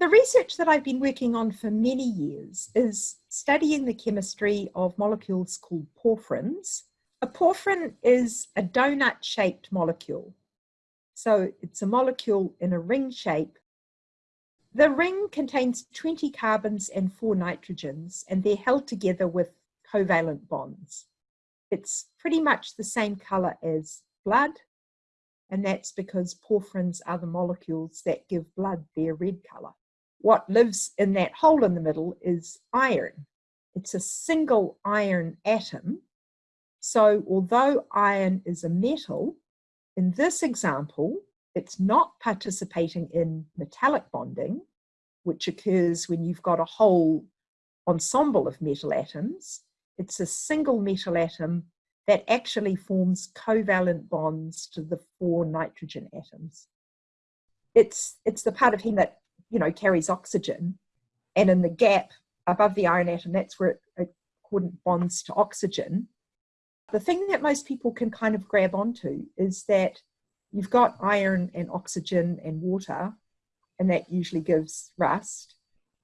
The research that I've been working on for many years is studying the chemistry of molecules called porphyrins. A porphyrin is a donut-shaped molecule. So it's a molecule in a ring shape. The ring contains 20 carbons and four nitrogens, and they're held together with covalent bonds. It's pretty much the same color as blood, and that's because porphyrins are the molecules that give blood their red color. What lives in that hole in the middle is iron. It's a single iron atom. So although iron is a metal, in this example, it's not participating in metallic bonding, which occurs when you've got a whole ensemble of metal atoms. It's a single metal atom that actually forms covalent bonds to the four nitrogen atoms. It's, it's the part of heme that, you know, carries oxygen. And in the gap above the iron atom, that's where it, it bonds to oxygen. The thing that most people can kind of grab onto is that you've got iron and oxygen and water, and that usually gives rust.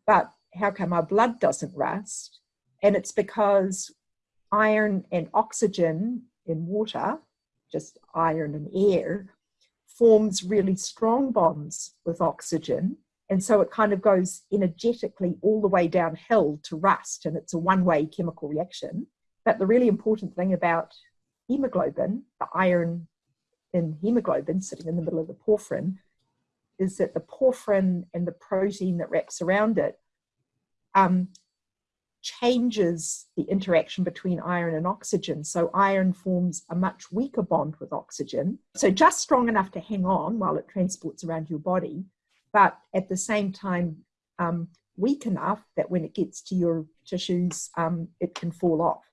But how come our blood doesn't rust? And it's because iron and oxygen in water, just iron and air, forms really strong bonds with oxygen. And so it kind of goes energetically all the way downhill to rust, and it's a one way chemical reaction. But the really important thing about hemoglobin, the iron in hemoglobin sitting in the middle of the porphyrin, is that the porphyrin and the protein that wraps around it um, changes the interaction between iron and oxygen. So iron forms a much weaker bond with oxygen. So just strong enough to hang on while it transports around your body, but at the same time um, weak enough that when it gets to your tissues, um, it can fall off.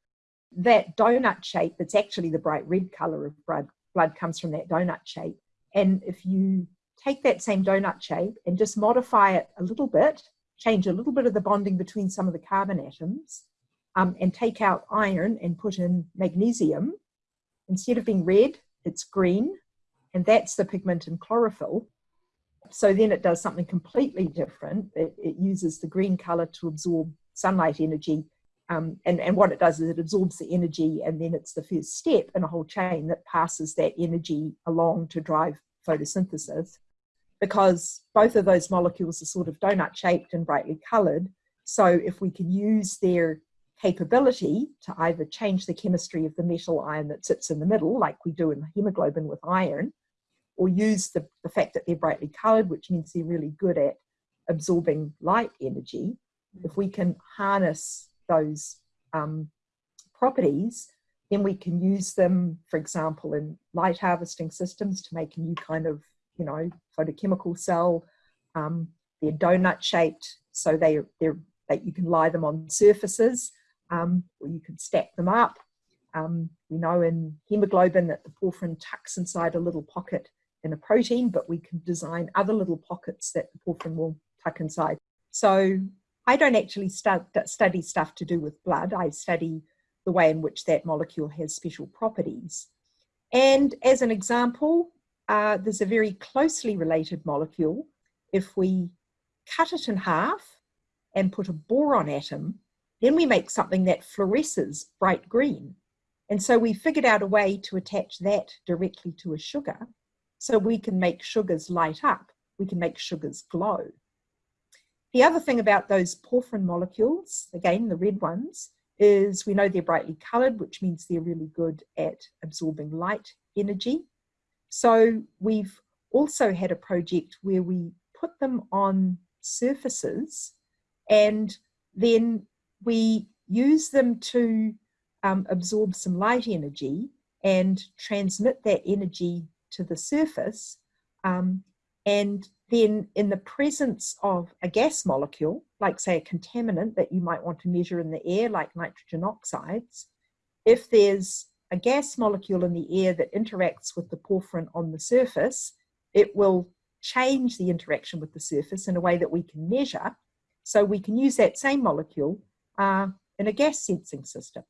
That donut shape, that's actually the bright red color of blood, blood comes from that donut shape. And if you take that same donut shape and just modify it a little bit change a little bit of the bonding between some of the carbon atoms um, and take out iron and put in magnesium, instead of being red, it's green, and that's the pigment in chlorophyll. So then it does something completely different. It, it uses the green color to absorb sunlight energy. Um, and, and what it does is it absorbs the energy, and then it's the first step in a whole chain that passes that energy along to drive photosynthesis because both of those molecules are sort of donut shaped and brightly colored. So if we can use their capability to either change the chemistry of the metal ion that sits in the middle, like we do in hemoglobin with iron, or use the, the fact that they're brightly colored, which means they're really good at absorbing light energy, if we can harness those um, properties, then we can use them, for example, in light harvesting systems to make a new kind of you know, photochemical cell. Um, they're donut shaped, so they, they're, that you can lie them on surfaces um, or you can stack them up. Um, we know in hemoglobin that the porphyrin tucks inside a little pocket in a protein, but we can design other little pockets that the porphyrin will tuck inside. So I don't actually stud study stuff to do with blood. I study the way in which that molecule has special properties. And as an example, uh, there's a very closely related molecule. If we cut it in half and put a boron atom, then we make something that fluoresces bright green. And so we figured out a way to attach that directly to a sugar so we can make sugars light up. We can make sugars glow. The other thing about those porphyrin molecules, again, the red ones, is we know they're brightly colored, which means they're really good at absorbing light energy. So we've also had a project where we put them on surfaces and then we use them to um, absorb some light energy and transmit that energy to the surface. Um, and then in the presence of a gas molecule, like say a contaminant that you might want to measure in the air, like nitrogen oxides, if there's a gas molecule in the air that interacts with the porphyrin on the surface, it will change the interaction with the surface in a way that we can measure. So we can use that same molecule uh, in a gas sensing system.